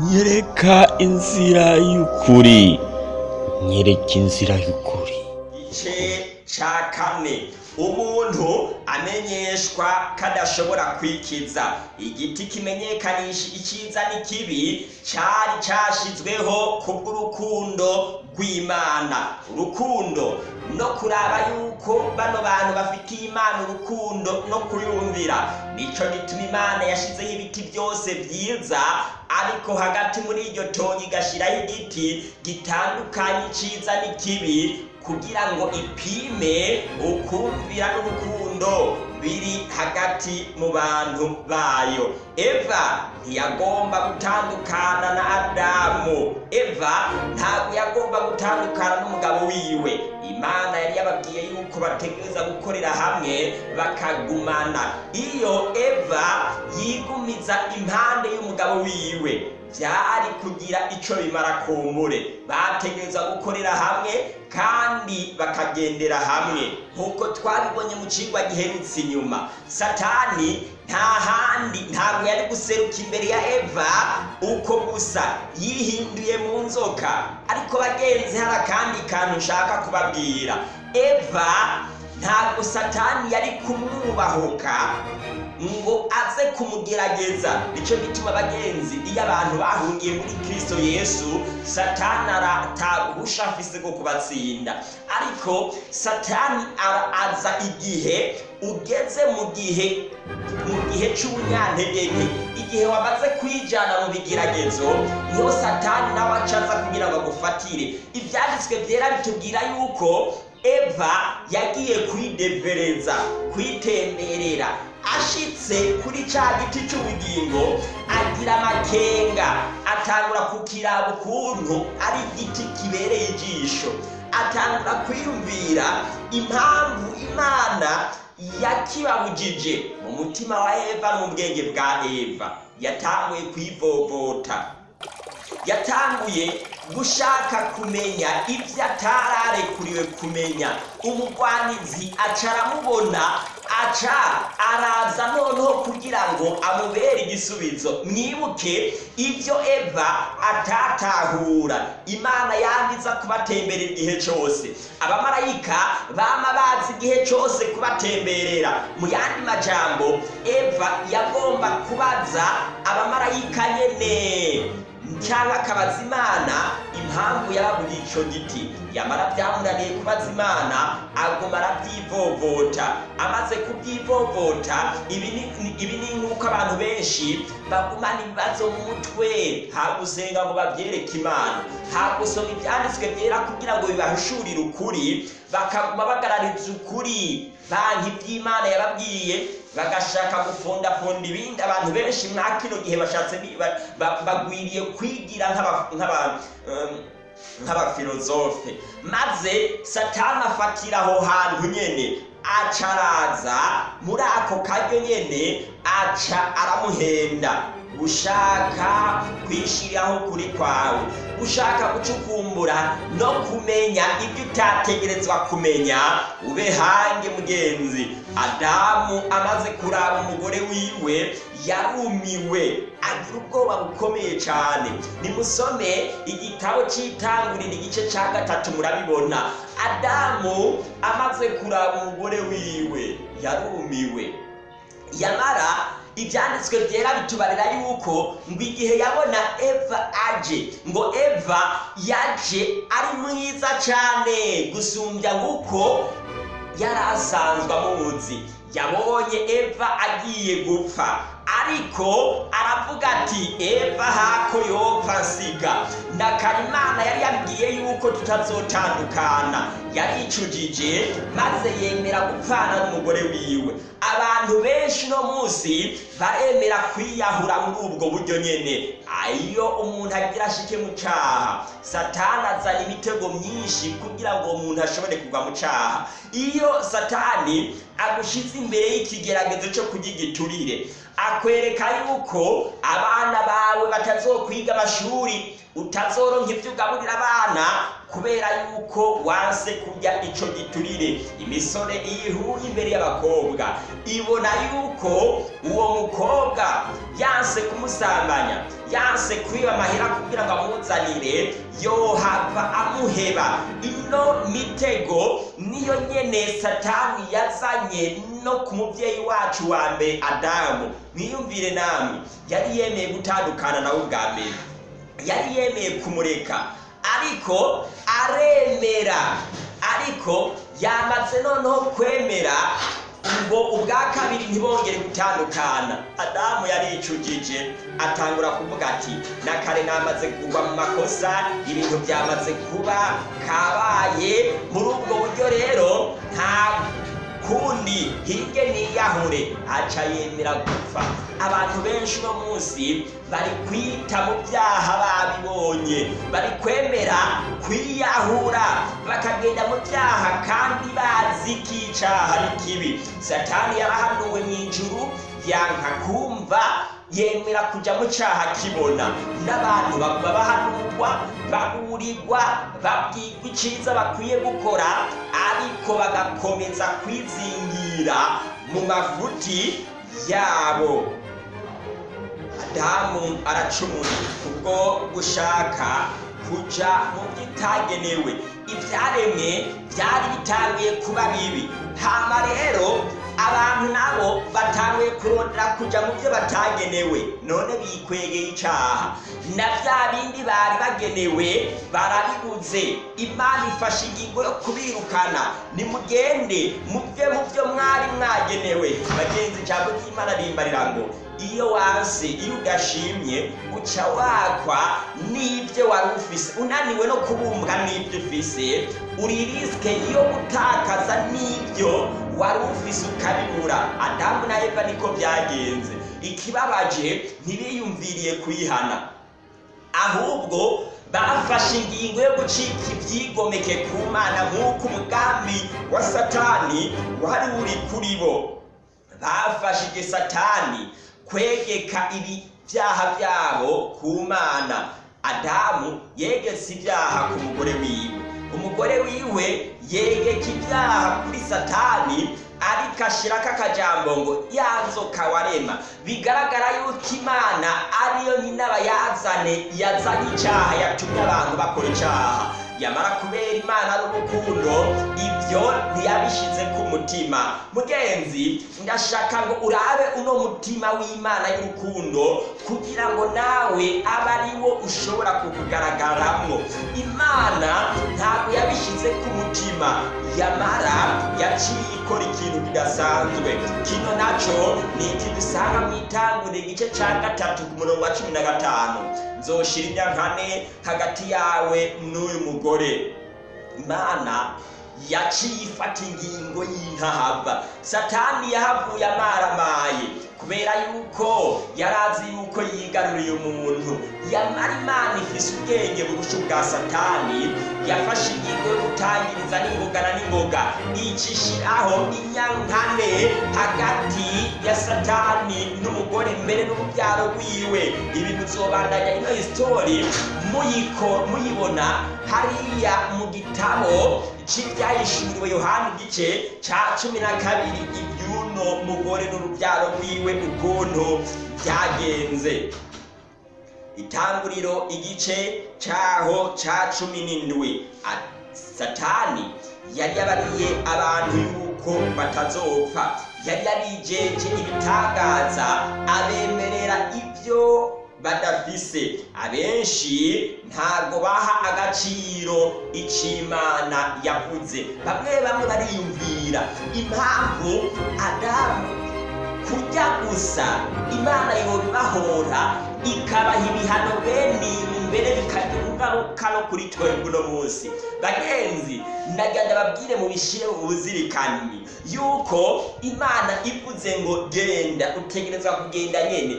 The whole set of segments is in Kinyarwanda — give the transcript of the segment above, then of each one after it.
nyereka inzira y'ukuri. Nyereka inzira y'ukuri. Igice ca kane. Umuntu amenyeshwa kadashobora kwikiza. Igiti kimenyekanisha iciza n'ikibi cari cashizweho kubw'urukundo rw'imana. Urukundo no kuraba yuko bano bantu bafitiye imana urukundo no kuyumvira. Nico gituma imana yashizeho ibiti byose vyiza ariko hagati muri iryo tongi igashiraho igiti gitandukanye iciza n'ikibi kugira ngo ipime ukumvira n'urukundo biri hagati mu bantu bayo. Eva ntiyagomba gutandukana na adamu. Eva ntabwo yagomba gutandukana n'umugabo wiwe. Imana yari yababwiye yuko bategereza gukorera hamwe bakagumana. Iyo eva yigumiza impande wiwe. Byari kugira ico bimara kumbure bategereza gukorera hamwe kandi bakagendera hamwe. Nk'uko twabibonye mu cigwa giherutse inyuma. Satani nta handi ntabwo yari guseruka imbere ya eva uko gusa yihinduye mu nzoka. Ariko bagenzi hari akandi kantu nshaka kubabwira. Eva ntabwo satani yari kumwubahuka ngo kumugerageza. Nicyo gituma abagenzi iyo abantu bahungiye muri kristo yesu satani arataguhusha afise bwo kubatsinda. Ariko satani araza igihe ugeze mu gihe mu gihe c'ubunyantegeke. Igihe wamaze kwijana mu bigeragezo ni ho satani nawe acaza kugira ngo agufatire. Ivyanditswe vyera bitubwira yuko eva yagiye kwidevereza kwitemberera ashitse kuri ca giti c'ubugingo agira amakenga. Atangura kukiraba ukuntu ari igiti kibereye ijisho. Atangura kwiyumvira impamvu imana yakibabujije mu mutima wa eva no mu bwa eva. Yatanguye kwivovota. Yatanguye gushaka kumenya ibyo atararekuriwe kumenya. Umugwanizi aca aramubona aca araza noneho kugira ngo amubere igisubizo. Mwibuke ibyo eva atatahura. Imana yandiza kubatemberera igihe cyose. Abamarayika bama bazi igihe cyose kubatemberera. Mu yandi majambo eva yagomba kubaza abamarayika nyene. Cyangwa akabaza imana impamvu yababuriye ico giti. Yamara byamunaniye kubaza imana aguma arabyivovota amaze kubyivovota ibi ni- nk'uko abantu benshi bagumana ibibazo mu mutwe. Nta gusenga ngo babyereke imana. Nta gusoma ibyanditswe byera kugira ngo bibahishurire ukuri bakaguma bagarariza ukuri. Banki iby'imana yababwiye bagashaka gufundafunda ibindi. Abantu benshi mwa kino gihe bashatse bagwiriye kwigira nk'aba- nk'aba- um, nk'abafilozofe. Maze satani afatira aho hantu nyene aca araza muri ako karyo nyene aca aramuhenda. Gushaka kwishiriraho kuri kwawe. Gushaka gucukumbura no kumenya ibyo utategerezwa kumenya ube hange mugenzi. Adamu amaze kuraba umugore wiwe yarumiwe agira ubwoba bukomeye cyane nimusome igitabo cy'itangurira igice cya gatatu murabibona. Adamu amaze kuraba umugore wiwe yarumiwe. Yamara ibyanditswe byera bitubarira yuko ngo igihe yabona eva aje ngo eva yaje ari mwiza cyane gusumbya nk'uko yari asanzwe amuzi. Yabonye eva agiye gupfa. Ariko aravuga ati eva hako yopfa nsiga. Ndakara imana yari yabwiye yuko tutazotandukana yaricujije maze yemera gupfana n'umugore wiwe. Abantu benshi uno munsi baremera kwiyahura muri ubwo buryo nyene. Iyo umuntu agira ashike mu caha satani azana imitego myinshi kugira ngo uwo muntu ashobore kugwa mu caha iyo satani agushize imbere y'ikigeragezo cyo kurya igiturire akwereka yuko abana bawe batazokwiga amashuri utazoronka ibyo ugaburira abana kubera yuko wanse kurya ico giturire. Imisore iyo ihuye imbere y'abakobwa. Ibona yuko uwo mukobwa yanse kumusambanya yanse kwiba amahera kugira ngo amuzanire yohava amuheba. Ino mitego niyo nyene satani yazanye no ku muvyeyi wacu wa mbere adamu. Mwiyumvire namwe yari yemeye gutandukana nawe ubwa mbere. Yari yemeye kumureka. Ariko aremera. Ariko yamaze noneho kwemera ubwo ubwa kabiri ntibongere gutandukana. Adamu yaricujije atangura kuvuga ati na kare namaze kugwa mu makosa ibintu byamaze kuba kabaye. Muri ubwo buryo rero nta kundi hirye niyahure aca yemera gupfa. Abantu benshi uno munsi bari kwita mu byaha babibonye. Bari kwemera kwiyahura. Bakagenda mu byaha kandi bazi ko icyaha ari kibi satani yarahanuwe mu ijuru yanka kumva yemera kujya mu cyaha kibona. N'abantu baguma bahanurwa baburirwa babwirwa icyiza bakwiye gukora ariko bagakomeza kwizingira mu mafuti yabo. Adamu aracumura kubwo gushaka kuja mu byitagenewe. Ibyaremwe byari bitangiye kuba bibi. Hama rero abantu nabo batanguye kurondera kuja mu byo batagenewe. None bikwegeye icaha. Na bya bindi bari bagenewe barabibuze imana ifashe ingingo yo kubirukana. Nimugende mubye mu byo mwari mwagenewe. Bagenzi ijambo ry'imana rimbarira ngo iyo wanse iyo udashimye uca wakwa n'ibyo wari ufise. Unaniwe no kubumbwa n'ibyo ufise. Uri risike yo gutakaza n'ibyo wari ufise ukabibura adamu na eva niko byagenze. Ikibabaje ntibiyumviriye kuyihana. Ahubwo bafashe ingingo yo gucika ibyigomeke ku mana nk'uko umugambi wa satani wari uri kuri bo. Bafashije satani kwegeka ibi byaha byabo ku mana. Adamu yegetse ibyaha ku mugore wiwe. Umugore wiwe yegeka ibyaha kuri satani ariko ashirako akajambo ngo ya nzoka warema. Bigaragara yuko imana ariyo nyinabayazane yazanye icyaha yatumye abantu bakora icyaha. Yamara kubera imana ari urukundo ibyo ntiyabishyize ku mutima mugenzi ndashaka ngo urabe uno mutima w'imana y'urukundo kugira ngo nawe abe ari wo ushobora kukugaragaramwo imana ntabwo yabishyize ku mutima. Yamara yaciye ikora ikintu kidasanzwe. Kino naco ni iki dusanga mu itanguriro igice cya gatatu ku murongo wa cumi na gatanu. Nzoshira inyankane hagati yawe n'uyu mugore. Imana yaciye ifata ingingo y'intahava satani yahavuye amaramaye kubera yuko yari azi yuko yigaruriye umuntu. Yamara imana ifise ubwenge burusha ubwa satani yafashe ingingo yo gutangiriza n'ingoga na n'ingoga icishiraho inyankane hagati ya satani n'umugore mbere n'urubyaro rwiwe. Ibi muzobandanya ino history muyiko muyibona. Hariya mu gitabo c'ibyahishuriwe yohani igice ca cumi na kabiri iby'uno mugore n'urubyaro rwiwe ukuntu byagenze. Itanguriro igice caho ca cumi n'indwi. Satani yari yabariye abantu yuko batazopfa. Yari yabijeje ibitangaza abemerera ibyo badafise. Abenshi ntabwo baha agaciro icimana yavuze. Bamwe bamwe bariyumvira. Impamvu adamu kurya gusa imana yobibahora ikabaha ibihano bene ibi mbere bikagira ingaruka no kuri twebwe uno munsi. Bagenzi ndagira ndababwire mu bishire mu buzirikani yuko imana ivuze ngo genda utegerezwa kugenda nyene.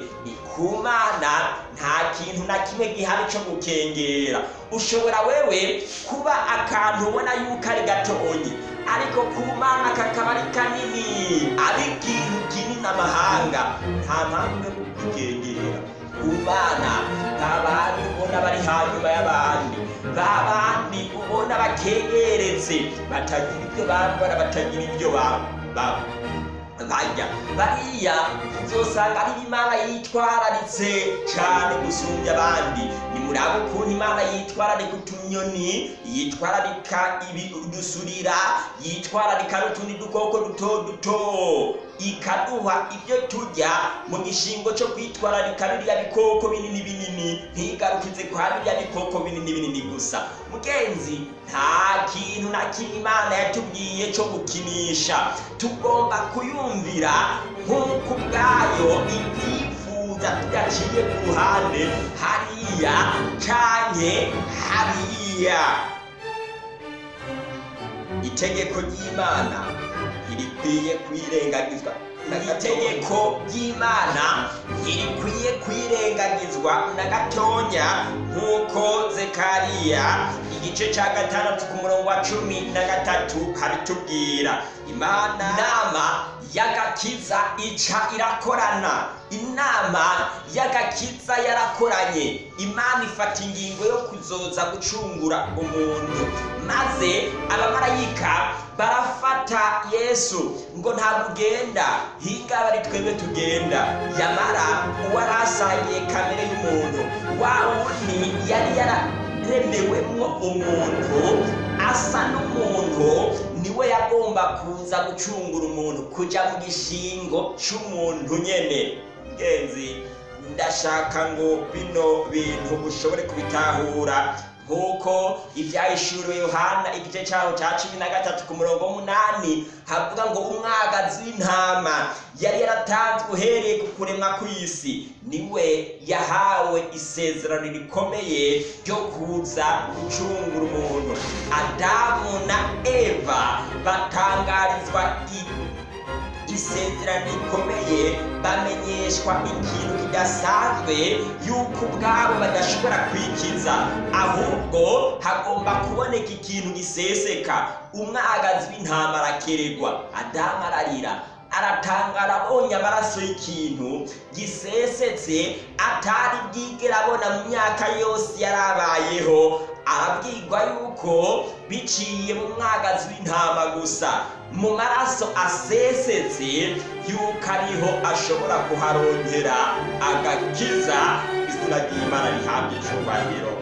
Ku mana nta kintu na kimwe gihari cyo gukengera. Ushobora wewe kuba akantu ubona yuko ari gatonyi ariko ku mana kakaba ari kanini. Ari ikintu kinini amahanga nta mpamvu yo kugikengera ku mana ba bandi ubona bari hanyuma y'abandi. Ba bandi ubona bakegeretse batagira ibyo bambara batagira ibyo ba- ba- barya bariya uzosanga ari imana yitwararitse cyane gusumbya abandi. Ni murabo ukuntu imana yitwararika utunyoni yitwararika udusurira yitwararika n'utundi dukoko duto duto. Ikaduha ibyo turya mu gishingo cyo kwitwararika biriya bikoko binini binini ntigarukize kwa biriya bikoko binini binini gusa. Mugenzi nta kintu na kimwe imana yatubwiye cyo gukinisha. Tugomba kuyumvira nk'uko ubwayo ibyifuza tudaciye ku ruhande hariya canke hariya. Itegeko ry'imana. Ntirikwiye kwirengagizwa. Itegeko ry'imana ntirikwiye kwirengagizwa na gatonya nk'uko zekariya igice cya gatandatu ku murongo wa cumi na gatatu habitubwira imana inama y'agakiza ica irakorana. Inama y'agakiza yarakoranye. Imana ifata ingingo yo kuzoza gucungura umuntu. Maze abamarayika barafata yesu ngo ntabwo ugenda hinga bari twebwe tugenda. Yamara uwarasangiye kamere y'umuntu wa wundi yari yararemewemwo umuntu asa n'umuntu ni we yagomba kuza gucungura umuntu kuja mu gishingo c'umuntu nyene. Ngenzi ndashaka ngo bino bintu ushobore kubitahura. Nk'uko ibyahishuriwe yohana igice cyaho cya cumi na gatatu ku murongo w'umunani havuga ngo umwagazi w'intama yari yaratanzwe uhereye ku kuremwa kw'isi. Niwe yahawe isezerano rikomeye ryo kuza gucungura umuntu. Adamu na eva batangarizwa i isezerano rikomeye bamenyeshwa ikintu kidasanzwe yuko ubwabo badashobora kwikiza ahubwo hagomba kuboneka ikintu giseseka umwagazi w'intama arakeregwa adamu ararira aratangara abonye amaraso y'ikintu gisesetse atari bwigera abona mu myaka yose yari abayeho arabwirwa yuko biciye mu mwagazi w'intama gusa. Mu maraso asesetse yuko ariho ashobora kuharongera agakiza izina ry'imana rihabwa icyubahiro.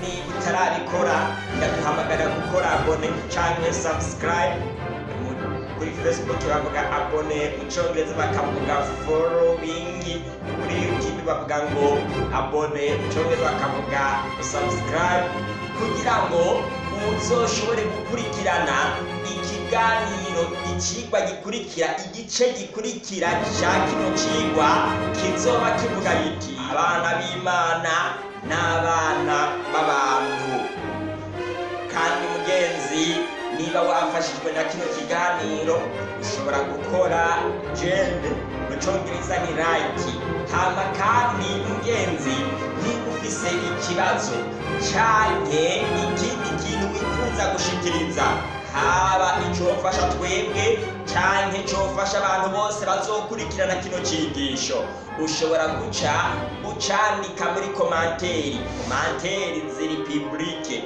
Niba utarabikora ndaguhamagara gukora abone cyangwa subscribe. Kuri facebook bavuga abone mu cyongereza bakavuga following kuri youtube bavuga ngo abone mu cyongereza bakavuga subscribe kugira ngo uzoshobore gukurikirana ikiganiro ikigwa gikurikira igice gikurikira cya kino kigwa kizoba kivuga giti abana b'imana n'abana b'abantu. Wafashijwe na kino kiganiro. Ushobora gukora jende mu cyongereza ni like. Hama kandi mugenzi niba ufise ikibazo canke ikindi kintu wifuza gushikiriza. Haba icofasha twebwe canke cofasha abantu bose bazokurikirana kino cigisho ushobora guca ucandika muri komanteri. Komanteri ziri publike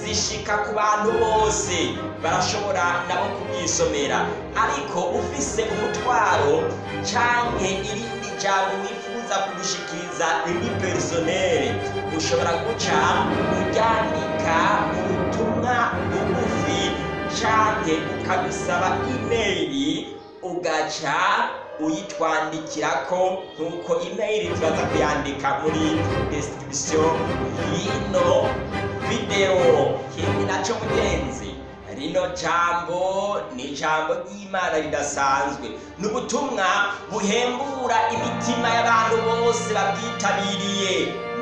zishika ku bantu bose. Barashobora nabo kubwisomera. Ariko ufise umutwaro canke irindi jambo wifuza kugushikiriza riri personere ushobora guca uryandika mu butumwa bugufi canke ukabisaba imeyili ugaca uyitwandikirako nk'uko imeyili turaza kuyandika muri description y'ino videwo naco mugenzi rino jambo ni ijambo ry'imana ridasanzwe. Ni ubutumwa buhembura imitima y'abantu bose babwitabiriye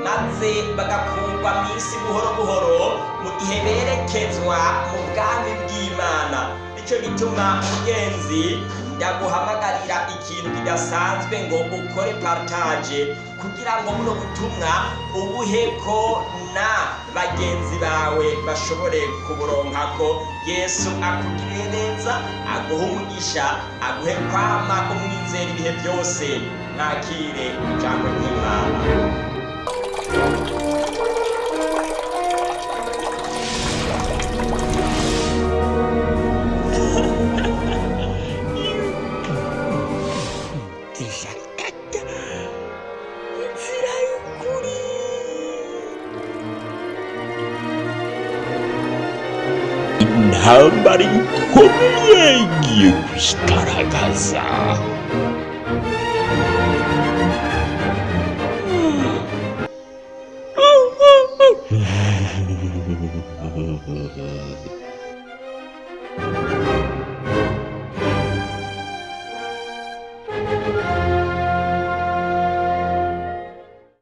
maze bagakurwa mu isi buhoro buhoro mu gihe berekezwa mu bwami bw'imana. Nicyo gituma mugenzi ndaguhamagarira ikintu kidasanzwe ngo ukore partage kugira ngo buno butumwa ubuheko na bagenzi bawe bashobore kuburonkako yesu akugirire neza aguhe umugisha aguhe kwama umwizera ibihe byose. Nakire ijambo ry'imana. Intambara ikomeye igiye kwigaragaza